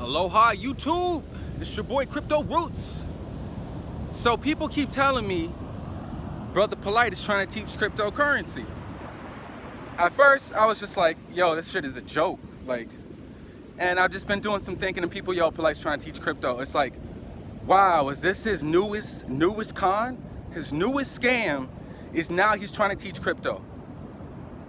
Aloha YouTube, it's your boy Crypto Roots. So people keep telling me, Brother Polite is trying to teach cryptocurrency. At first, I was just like, yo, this shit is a joke. Like, and I've just been doing some thinking and people, yo, Polite's trying to teach crypto. It's like, wow, is this his newest, newest con? His newest scam is now he's trying to teach crypto.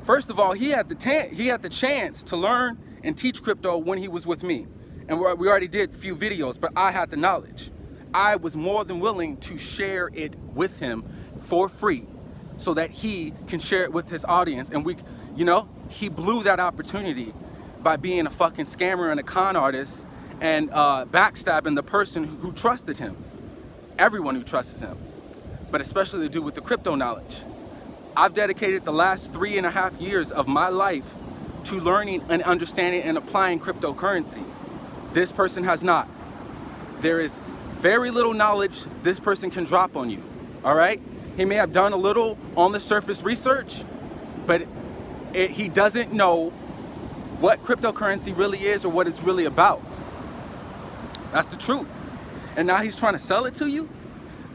First of all, he had the he had the chance to learn and teach crypto when he was with me. And we already did a few videos, but I had the knowledge. I was more than willing to share it with him for free so that he can share it with his audience. And we, you know, he blew that opportunity by being a fucking scammer and a con artist and uh, backstabbing the person who trusted him. Everyone who trusts him, but especially the dude with the crypto knowledge. I've dedicated the last three and a half years of my life to learning and understanding and applying cryptocurrency. This person has not. There is very little knowledge this person can drop on you, all right? He may have done a little on the surface research, but it, he doesn't know what cryptocurrency really is or what it's really about. That's the truth. And now he's trying to sell it to you?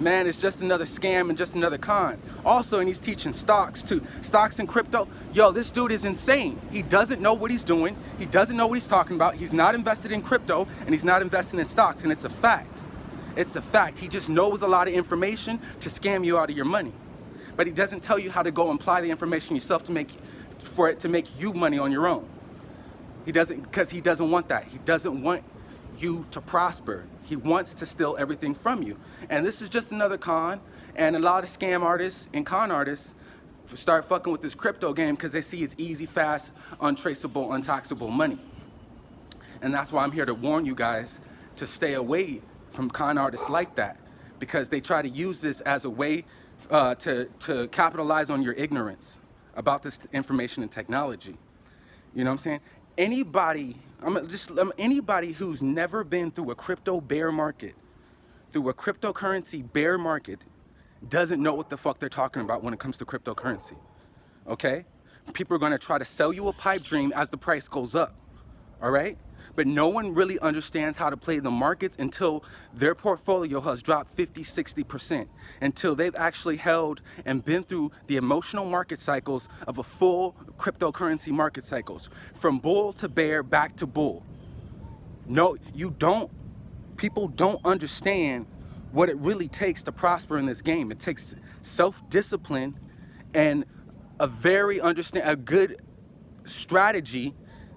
Man, it's just another scam and just another con. Also, and he's teaching stocks too. Stocks and crypto. Yo, this dude is insane. He doesn't know what he's doing. He doesn't know what he's talking about. He's not invested in crypto and he's not investing in stocks. And it's a fact. It's a fact. He just knows a lot of information to scam you out of your money. But he doesn't tell you how to go apply the information yourself to make, for it to make you money on your own. He doesn't, because he doesn't want that. He doesn't want you to prosper. He wants to steal everything from you. And this is just another con. And a lot of scam artists and con artists start fucking with this crypto game because they see it's easy, fast, untraceable, untaxable money. And that's why I'm here to warn you guys to stay away from con artists like that because they try to use this as a way uh, to, to capitalize on your ignorance about this information and technology. You know what I'm saying? Anybody I'm just I'm, anybody who's never been through a crypto bear market, through a cryptocurrency bear market, doesn't know what the fuck they're talking about when it comes to cryptocurrency. Okay? People are gonna try to sell you a pipe dream as the price goes up. All right? But no one really understands how to play the markets until their portfolio has dropped 50, 60%, until they've actually held and been through the emotional market cycles of a full cryptocurrency market cycles, from bull to bear, back to bull. No, you don't, people don't understand what it really takes to prosper in this game. It takes self-discipline and a very understand, a good strategy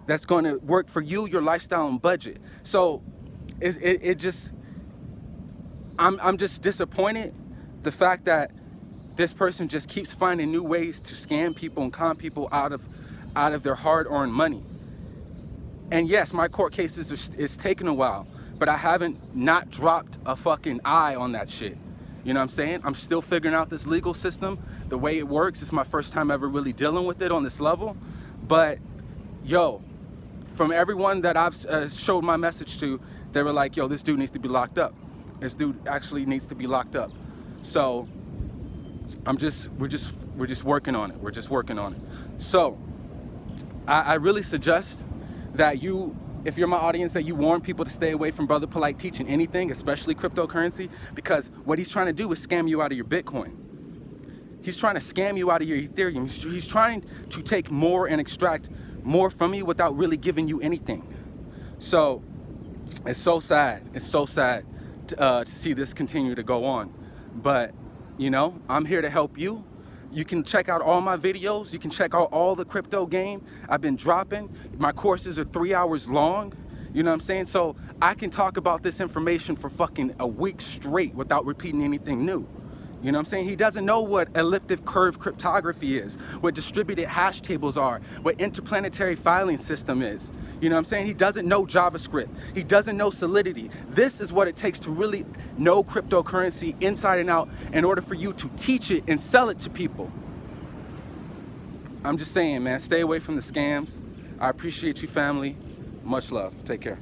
that's going to work for you, your lifestyle and budget. So it, it, it just, I'm, I'm just disappointed the fact that this person just keeps finding new ways to scam people and con people out of, out of their hard-earned money. And yes, my court cases is, is taking a while, but I haven't not dropped a fucking eye on that shit. You know what I'm saying? I'm still figuring out this legal system, the way it works. It's my first time ever really dealing with it on this level. But yo, from everyone that I've uh, showed my message to, they were like, yo, this dude needs to be locked up. This dude actually needs to be locked up. So I'm just, we're just, we're just working on it. We're just working on it. So I, I really suggest that you, if you're my audience, that you warn people to stay away from Brother Polite teaching anything, especially cryptocurrency, because what he's trying to do is scam you out of your Bitcoin. He's trying to scam you out of your Ethereum. He's trying to take more and extract more from you without really giving you anything. So it's so sad. It's so sad to, uh, to see this continue to go on. But, you know, I'm here to help you. You can check out all my videos. You can check out all the crypto game I've been dropping. My courses are three hours long. You know what I'm saying? So I can talk about this information for fucking a week straight without repeating anything new. You know what I'm saying? He doesn't know what elliptic curve cryptography is, what distributed hash tables are, what interplanetary filing system is. You know what I'm saying? He doesn't know JavaScript. He doesn't know Solidity. This is what it takes to really know cryptocurrency inside and out in order for you to teach it and sell it to people. I'm just saying, man, stay away from the scams. I appreciate you, family. Much love. Take care.